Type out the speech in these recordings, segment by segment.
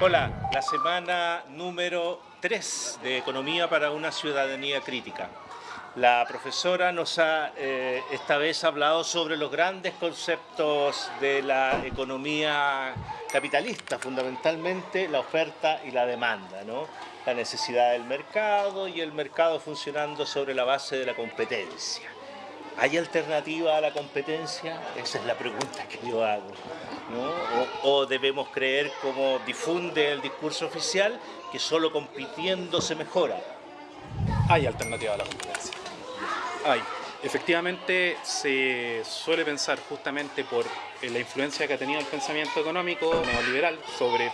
Hola, la semana número 3 de Economía para una ciudadanía crítica. La profesora nos ha eh, esta vez hablado sobre los grandes conceptos de la economía capitalista, fundamentalmente la oferta y la demanda, ¿no? la necesidad del mercado y el mercado funcionando sobre la base de la competencia. ¿Hay alternativa a la competencia? Esa es la pregunta que yo hago. ¿no? O, o, debemos creer, como difunde el discurso oficial, que solo compitiendo se mejora? Hay alternativa a la competencia. Hay. Efectivamente, se suele pensar justamente por la influencia que ha tenido el pensamiento económico neoliberal sobre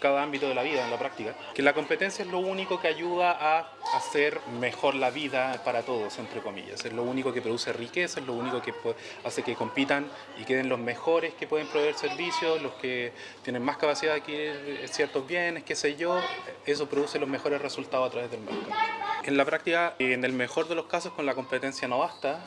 cada ámbito de la vida en la práctica, que la competencia es lo único que ayuda a hacer mejor la vida para todos, entre comillas. Es lo único que produce riqueza, es lo único que hace que compitan y queden los mejores que pueden proveer servicios, los que tienen más capacidad de adquirir ciertos bienes, qué sé yo. Eso produce los mejores resultados a través del mercado. En la práctica, en el mejor de los casos, con la competencia no basta,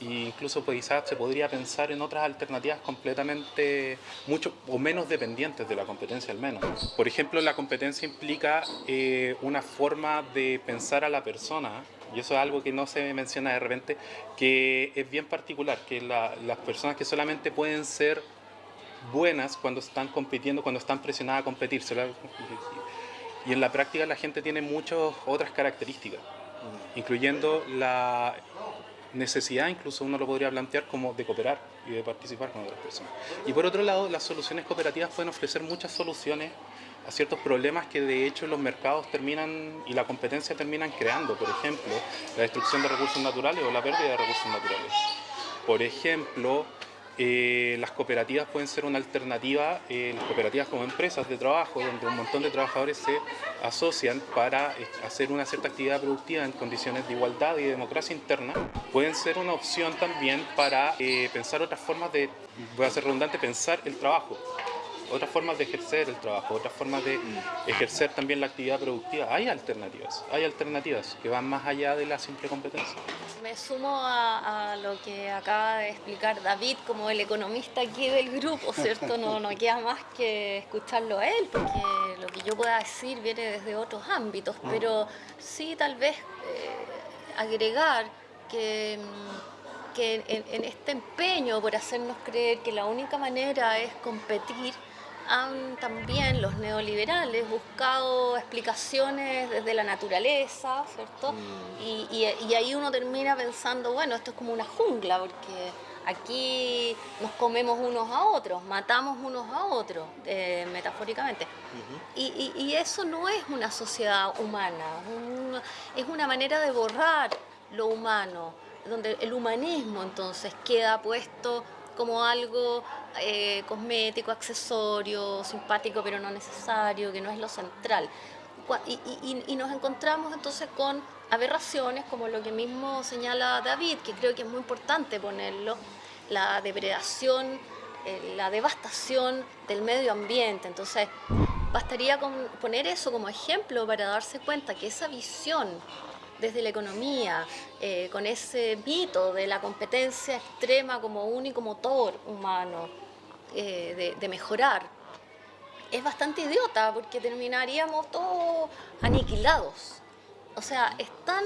incluso pues, quizás se podría pensar en otras alternativas completamente mucho o menos dependientes de la competencia al menos. Por ejemplo, la competencia implica eh, una forma de pensar a la persona y eso es algo que no se menciona de repente, que es bien particular, que las personas que solamente pueden ser buenas cuando están compitiendo, cuando están presionadas a competir. Y en la práctica la gente tiene muchas otras características, incluyendo la necesidad, incluso uno lo podría plantear como de cooperar y de participar con otras personas. Y por otro lado, las soluciones cooperativas pueden ofrecer muchas soluciones a ciertos problemas que de hecho los mercados terminan y la competencia terminan creando. Por ejemplo, la destrucción de recursos naturales o la pérdida de recursos naturales. Por ejemplo, eh, las cooperativas pueden ser una alternativa, eh, las cooperativas como empresas de trabajo, donde un montón de trabajadores se asocian para eh, hacer una cierta actividad productiva en condiciones de igualdad y democracia interna, pueden ser una opción también para pensar otras formas de, voy a ser redundante, pensar el trabajo otras formas de ejercer el trabajo, otras formas de ejercer también la actividad productiva. Hay alternativas, hay alternativas que van más allá de la simple competencia. Me sumo a, lo que acaba de explicar David como el economista aquí del grupo, ¿cierto? No, no queda más que escucharlo a él, porque lo que yo pueda decir viene desde otros ámbitos, pero sí tal vez eh, agregar que que en, en, este empeño por hacernos creer que la única manera es competir, han también los neoliberales buscado explicaciones desde la naturaleza, ¿cierto? Mm. Y, ahí uno termina pensando, bueno, esto es como una jungla, porque aquí nos comemos unos a otros, matamos unos a otros, eh, metafóricamente. y, eso no es una sociedad humana, es una manera de borrar lo humano, donde el humanismo entonces queda puesto como algo eh, cosmético, accesorio, simpático pero no necesario, que no es lo central. Y, nos encontramos entonces con aberraciones como lo que mismo señala David, que creo que es muy importante ponerlo, la depredación, eh, la devastación del medio ambiente. Entonces, bastaría con poner eso como ejemplo para darse cuenta que esa visión desde la economía, eh, con ese mito de la competencia extrema como único motor humano eh, de, mejorar, es bastante idiota porque terminaríamos todos aniquilados. O sea, es tan,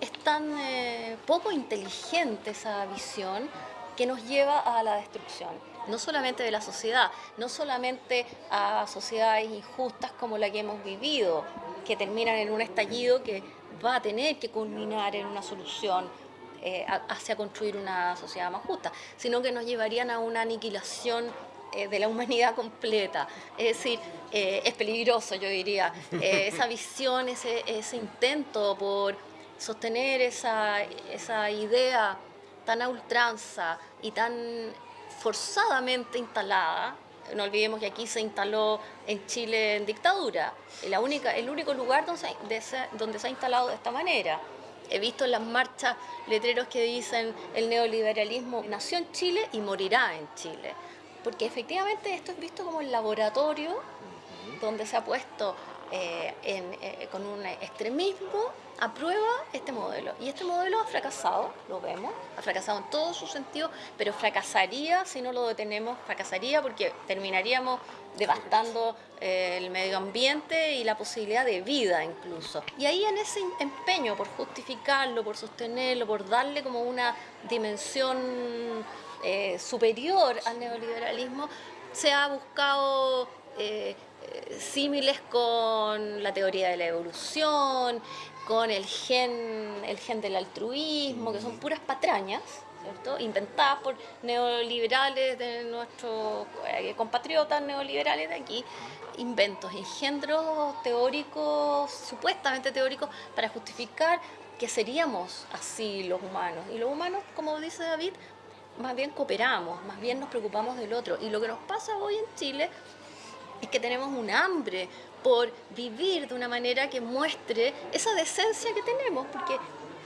es tan eh, poco inteligente esa visión que nos lleva a la destrucción, no solamente de la sociedad, no solamente a sociedades injustas como la que hemos vivido, que terminan en un estallido que va a tener que culminar en una solución eh, hacia construir una sociedad más justa, sino que nos llevarían a una aniquilación eh, de la humanidad completa. Es decir, eh, es peligroso, yo diría, esa visión, ese, ese, intento por sostener esa, esa idea tan a ultranza y tan forzadamente instalada, no olvidemos que aquí se instaló en Chile en dictadura, la única, el único lugar donde se, donde se ha instalado de esta manera. He visto en las marchas letreros que dicen el neoliberalismo nació en Chile y morirá en Chile. Porque efectivamente esto es visto como el laboratorio donde se ha puesto eh, eh, con un extremismo aprueba este modelo. Y este modelo ha fracasado, lo vemos, ha fracasado en todo su sentido, pero fracasaría si no lo detenemos, fracasaría porque terminaríamos devastando eh, el medio ambiente y la posibilidad de vida incluso. Y ahí en ese empeño por justificarlo, por sostenerlo, por darle como una dimensión superior al neoliberalismo, se ha buscado símiles con la teoría de la evolución, con el gen, el gen del altruismo, que son puras patrañas, ¿cierto? inventadas por neoliberales de nuestros eh, compatriotas neoliberales de aquí, inventos, engendros teóricos, supuestamente teóricos, para justificar que seríamos así los humanos. Y los humanos, como dice David, más bien cooperamos, más bien nos preocupamos del otro. Y lo que nos pasa hoy en Chile es que tenemos un hambre por vivir de una manera que muestre esa decencia que tenemos, porque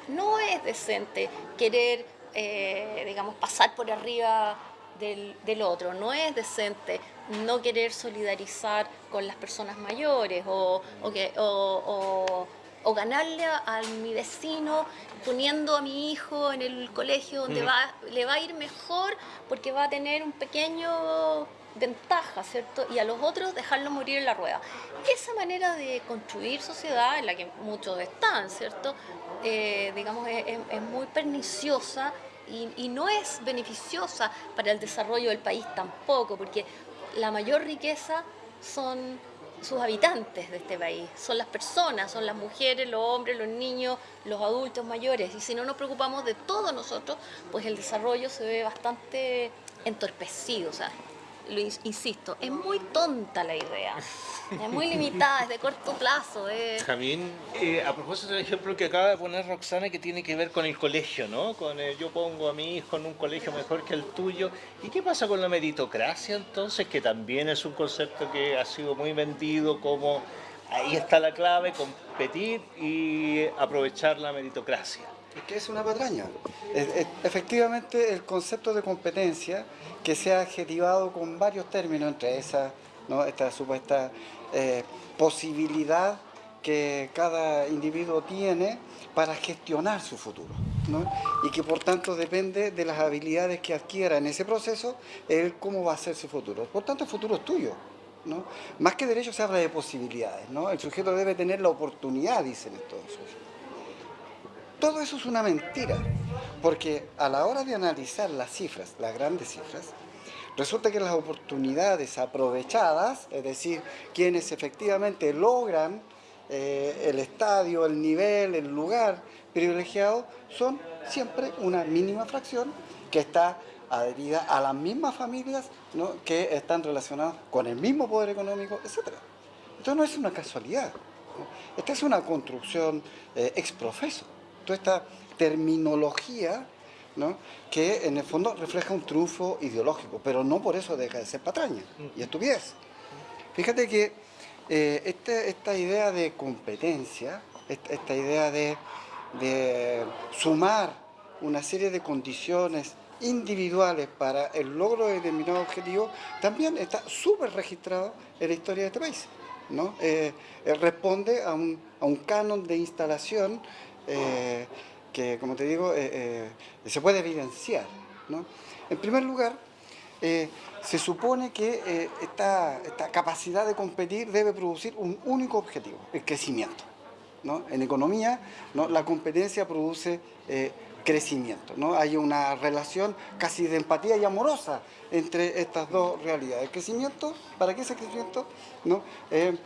no es decente querer, eh, digamos, pasar por arriba del, otro, no es decente no querer solidarizar con las personas mayores o, o, ganarle a, mi vecino poniendo a mi hijo en el colegio donde mm. va, le va a ir mejor porque va a tener un pequeño ventaja, ¿cierto? Y a los otros dejarlos morir en la rueda. Esa manera de construir sociedad, en la que muchos están, ¿cierto? Eh, digamos, es, muy perniciosa y, y, no es beneficiosa para el desarrollo del país tampoco, porque la mayor riqueza son sus habitantes de este país, son las personas, son las mujeres, los hombres, los niños, los adultos mayores. Y si no nos preocupamos de todos nosotros, pues el desarrollo se ve bastante entorpecido. Sea, lo insisto, es muy tonta la idea. Es muy limitada, es de corto plazo. Jamín, eh, a propósito del ejemplo que acaba de poner Roxana, que tiene que ver con el colegio, ¿no? Con el, yo pongo a mi hijo en un colegio mejor que el tuyo. ¿Y qué pasa con la meritocracia entonces? Que también es un concepto que ha sido muy vendido como ahí está la clave, competir y aprovechar la meritocracia. Que es una patraña. efectivamente, el concepto de competencia que se ha adjetivado con varios términos, entre esas, ¿no? esta supuesta eh, posibilidad que cada individuo tiene para gestionar su futuro. Y que por tanto depende de las habilidades que adquiera en ese proceso, el cómo va a ser su futuro. Por tanto, el futuro es tuyo. ¿no? Más que derecho se habla de posibilidades. ¿no? El sujeto debe tener la oportunidad, dicen estos. Todo eso es una mentira, porque a la hora de analizar las cifras, las grandes cifras, resulta que las oportunidades aprovechadas, es decir, quienes efectivamente logran eh, el estadio, el nivel, el lugar privilegiado, son siempre una mínima fracción que está adherida a las mismas familias que están relacionadas con el mismo poder económico, etc. Esto no es una casualidad, esta es una construcción eh, ex profeso toda esta terminología que en el fondo refleja un triunfo ideológico, pero no por eso deja de ser patraña y estupidez. Fíjate que eh, este, esta idea de competencia, esta, idea de, sumar una serie de condiciones individuales para el logro de determinado objetivo, también está súper registrado en la historia de este país. ¿no? Eh, eh, responde a un canon de instalación eh, que, como te digo, eh, eh, se puede evidenciar. En primer lugar, se supone que esta, capacidad de competir debe producir un único objetivo, el crecimiento. En economía, la competencia produce crecimiento. ¿no? Hay una relación casi de empatía y amorosa entre estas dos realidades. El crecimiento, ¿para qué ese crecimiento? ¿no? Eh,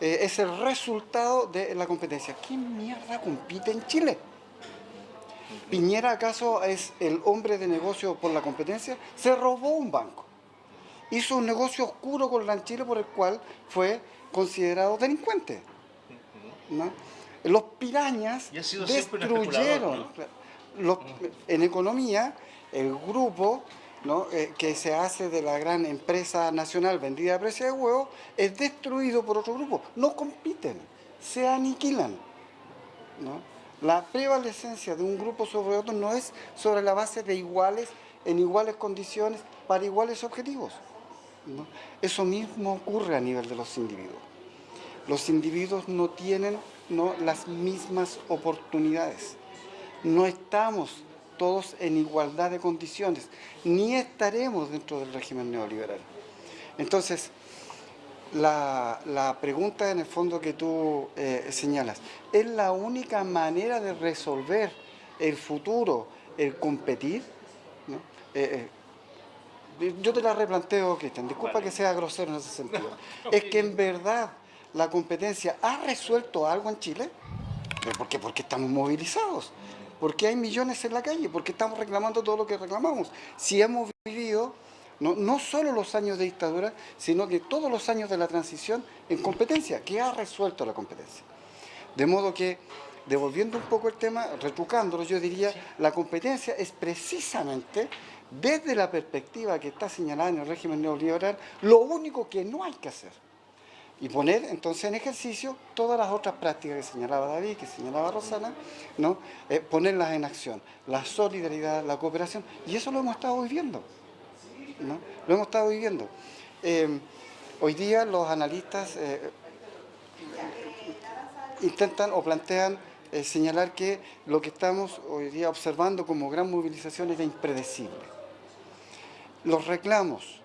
es el resultado de la competencia. ¿Quién mierda compite en Chile? ¿Piñera acaso es el hombre de negocio por la competencia? Se robó un banco. Hizo un negocio oscuro con Chile por el cual fue considerado delincuente. Los pirañas destruyeron. en economía, el grupo eh, que se hace de la gran empresa nacional vendida a precio de huevo es destruido por otro grupo. No compiten, se aniquilan. La prevalecencia de un grupo sobre otro no es sobre la base de iguales, en iguales condiciones, para iguales objetivos. Eso mismo ocurre a nivel de los individuos. los individuos no tienen ¿no? las mismas oportunidades. No estamos todos en igualdad de condiciones, ni estaremos dentro del régimen neoliberal. Entonces, la, pregunta en el fondo que tú eh, señalas, ¿es la única manera de resolver el futuro, el competir? Eh, eh, yo te la replanteo, Cristian, disculpa que sea grosero en ese sentido. es que en verdad la competencia ha resuelto algo en Chile. ¿Por qué? Porque estamos movilizados. Porque hay millones en la calle, porque estamos reclamando todo lo que reclamamos. Si hemos vivido no, no solo los años de dictadura, sino que todos los años de la transición en competencia, que ha resuelto la competencia. De modo que, devolviendo un poco el tema, retrucándolo, yo diría, la competencia es precisamente, desde la perspectiva que está señalada en el régimen neoliberal, lo único que no hay que hacer. Y poner entonces en ejercicio todas las otras prácticas que señalaba David, que señalaba Rosana, ¿no? Eh, ponerlas en acción, la solidaridad, la cooperación, y eso lo hemos estado viviendo. Lo hemos estado viviendo. Eh, hoy día los analistas eh, intentan o plantean eh, señalar que lo que estamos hoy día observando como gran movilización es impredecible. Los reclamos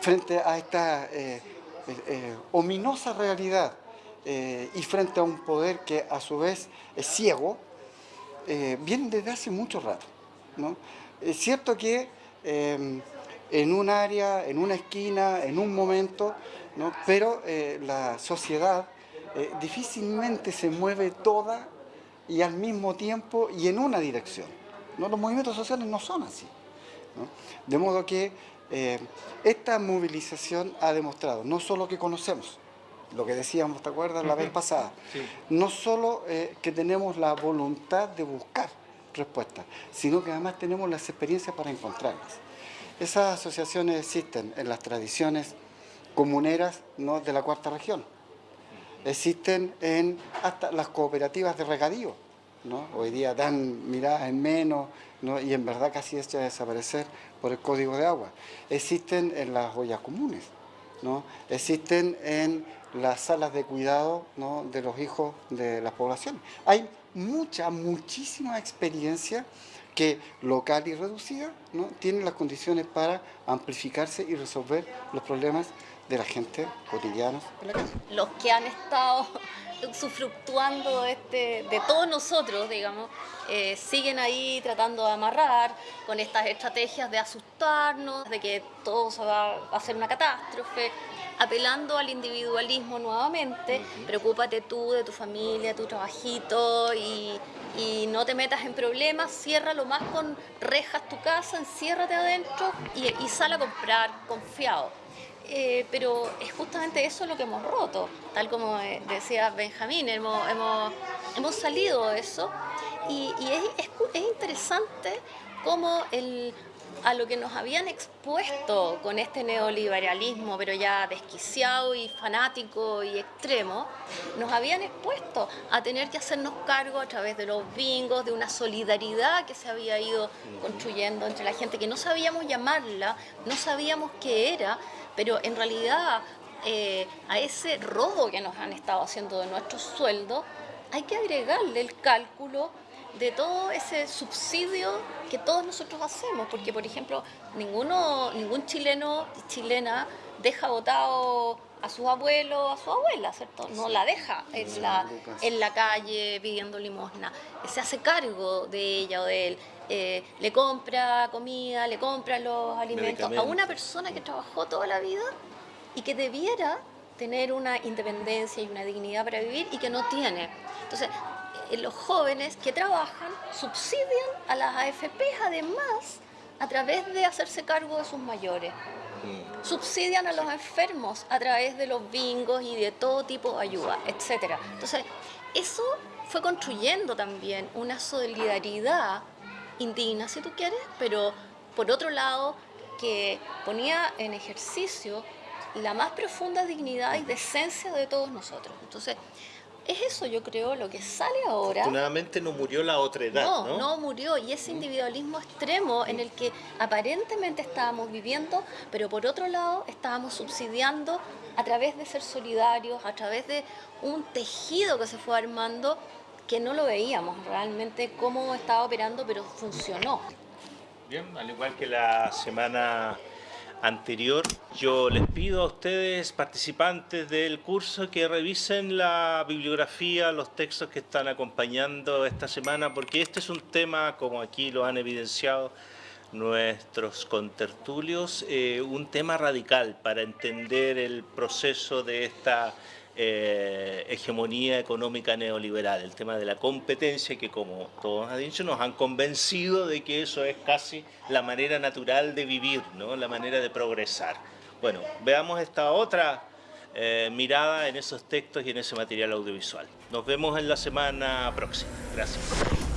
frente a esta ominosa realidad y frente a un poder que a su vez es ciego, vienen desde hace mucho rato. ¿no? Es cierto que em, en un área, en una esquina, en un momento, pero eh, la sociedad eh, difícilmente se mueve toda y al mismo tiempo y en una dirección. ¿no? Los movimientos sociales no son así. De modo que eh, esta movilización ha demostrado no solo que conocemos, lo que decíamos, ¿te acuerdas? La vez pasada, no solo que tenemos la voluntad de buscar, respuestas, sino que además tenemos las experiencias para encontrarlas. Esas asociaciones existen en las tradiciones comuneras ¿no? de la cuarta región. Existen en hasta las cooperativas de regadío. Hoy día dan miradas en menos ¿no? y en verdad casi hecha desaparecer por el código de agua. Existen en las ollas comunes. ¿no? Existen en las salas de cuidado ¿no? de los hijos de las poblaciones. Hay mucha, muchísima experiencia que local y reducida ¿no? tienen las condiciones para amplificarse y resolver los problemas de la gente cotidiana. Los que han estado sufructuando este, de todos nosotros, digamos, eh, siguen ahí tratando de amarrar con estas estrategias de asustarnos, de que todo se va a hacer una catástrofe, apelando al individualismo nuevamente, preocúpate tú de tu familia, tu trabajito y, no te metas en problemas, ciérralo más con rejas tu casa, enciérrate adentro y, y sal a comprar confiado. Eh, pero es justamente eso lo que hemos roto, tal como eh, decía Benjamín, hemos, hemos, salido de eso. Y, es, es, interesante cómo el, a lo que nos habían expuesto con este neoliberalismo, pero ya desquiciado y fanático y extremo, nos habían expuesto a tener que hacernos cargo a través de los bingos, de una solidaridad que se había ido construyendo entre la gente, que no sabíamos llamarla, no sabíamos qué era, pero en realidad eh, a ese robo que nos han estado haciendo de nuestros sueldos, hay que agregarle el cálculo de todo ese subsidio que todos nosotros hacemos, porque por ejemplo, ninguno, ningún chileno y chilena deja votado a sus abuelos, a su abuela, ¿cierto? No la deja en la, en la calle pidiendo limosna, se hace cargo de ella o de él. Eh, le compra comida, le compra los alimentos a una persona que trabajó toda la vida y que debiera tener una independencia y una dignidad para vivir y que no tiene. Entonces, los jóvenes que trabajan subsidian a las AFPs además a través de hacerse cargo de sus mayores. Mm. Subsidian a los enfermos a través de los bingos y de todo tipo de ayuda, etc. Entonces, eso fue construyendo también una solidaridad indigna, si tú quieres, pero por otro lado, que ponía en ejercicio la más profunda dignidad y decencia de todos nosotros. Entonces, es eso, yo creo, lo que sale ahora. Afortunadamente no murió la otra edad, No, ¿no? no murió. Y ese individualismo extremo en el que aparentemente estábamos viviendo, pero por otro lado estábamos subsidiando a través de ser solidarios, a través de un tejido que se fue armando que no lo veíamos realmente cómo estaba operando, pero funcionó. Bien, al igual que la semana anterior, yo les pido a ustedes, participantes del curso, que revisen la bibliografía, los textos que están acompañando esta semana, porque este es un tema, como aquí lo han evidenciado nuestros contertulios, eh, un tema radical para entender el proceso de esta eh, hegemonía económica neoliberal, el tema de la competencia que como todos han dicho nos han convencido de que eso es casi la manera natural de vivir, ¿no? la manera de progresar. Bueno, veamos esta otra eh, mirada en esos textos y en ese material audiovisual. Nos vemos en la semana próxima. Gracias.